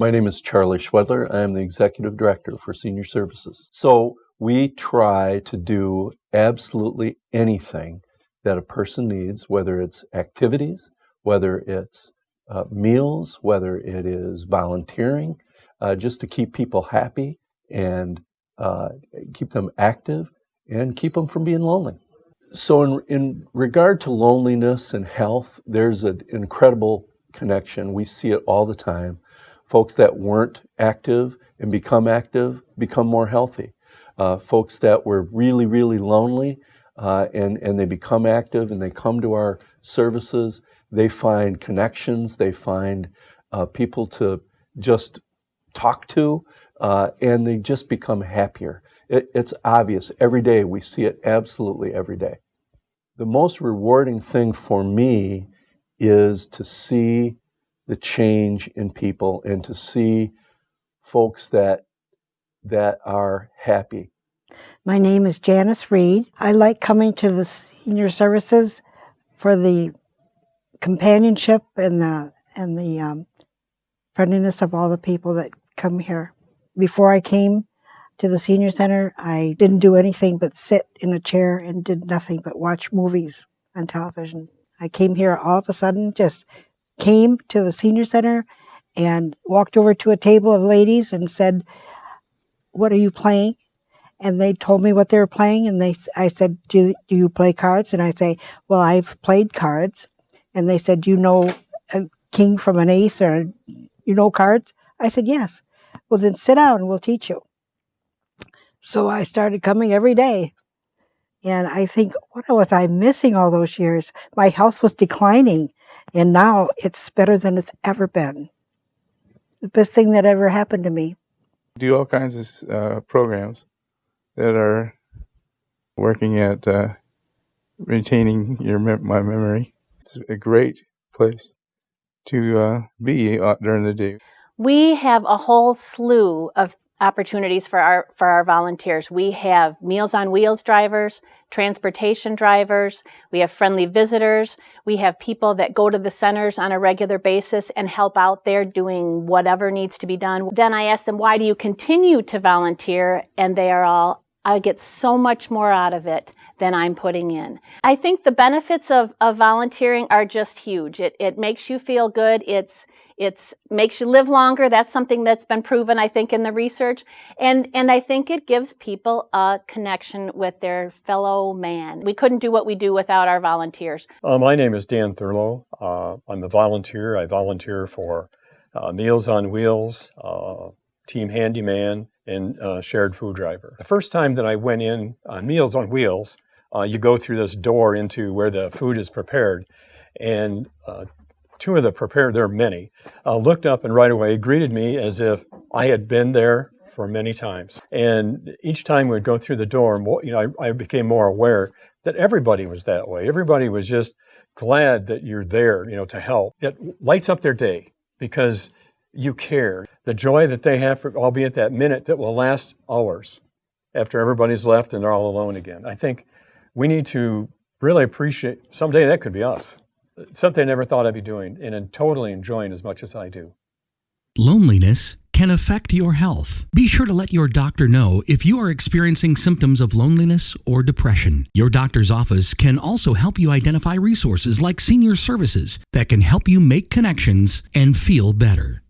My name is Charlie Schwedler. I am the Executive Director for Senior Services. So we try to do absolutely anything that a person needs, whether it's activities, whether it's uh, meals, whether it is volunteering, uh, just to keep people happy and uh, keep them active and keep them from being lonely. So, in, in regard to loneliness and health, there's an incredible connection. We see it all the time. Folks that weren't active and become active become more healthy. Uh, folks that were really, really lonely uh, and, and they become active and they come to our services, they find connections, they find uh, people to just talk to, uh, and they just become happier. It, it's obvious every day. We see it absolutely every day. The most rewarding thing for me is to see the change in people and to see folks that that are happy. My name is Janice Reed. I like coming to the senior services for the companionship and the and the um, friendliness of all the people that come here. Before I came to the senior center, I didn't do anything but sit in a chair and did nothing but watch movies on television. I came here all of a sudden, just came to the senior center and walked over to a table of ladies and said, what are you playing? And they told me what they were playing. And they, I said, do, do you play cards? And I say, well, I've played cards. And they said, you know a king from an ace or you know cards? I said, yes. Well, then sit down and we'll teach you. So I started coming every day. And I think, what was I missing all those years? My health was declining. And now it's better than it's ever been. The best thing that ever happened to me. Do all kinds of uh, programs that are working at uh, retaining your my memory. It's a great place to uh, be uh, during the day. We have a whole slew of opportunities for our for our volunteers. We have Meals on Wheels drivers, transportation drivers, we have friendly visitors, we have people that go to the centers on a regular basis and help out there doing whatever needs to be done. Then I ask them, why do you continue to volunteer? And they are all, I get so much more out of it than I'm putting in. I think the benefits of, of volunteering are just huge. It, it makes you feel good. It's, it's makes you live longer. That's something that's been proven, I think, in the research. And, and I think it gives people a connection with their fellow man. We couldn't do what we do without our volunteers. Uh, my name is Dan Thurlow. Uh, I'm a volunteer. I volunteer for uh, Meals on Wheels, uh, Team Handyman, and uh, shared food driver. The first time that I went in on Meals on Wheels, uh, you go through this door into where the food is prepared. And uh, two of the prepared, there are many, uh, looked up and right away greeted me as if I had been there for many times. And each time we'd go through the door, you know, I, I became more aware that everybody was that way. Everybody was just glad that you're there, you know, to help. It lights up their day because you care. The joy that they have, for, albeit that minute, that will last hours after everybody's left and they're all alone again. I think we need to really appreciate, someday that could be us. Something I never thought I'd be doing and I'm totally enjoying as much as I do. Loneliness can affect your health. Be sure to let your doctor know if you are experiencing symptoms of loneliness or depression. Your doctor's office can also help you identify resources like senior services that can help you make connections and feel better.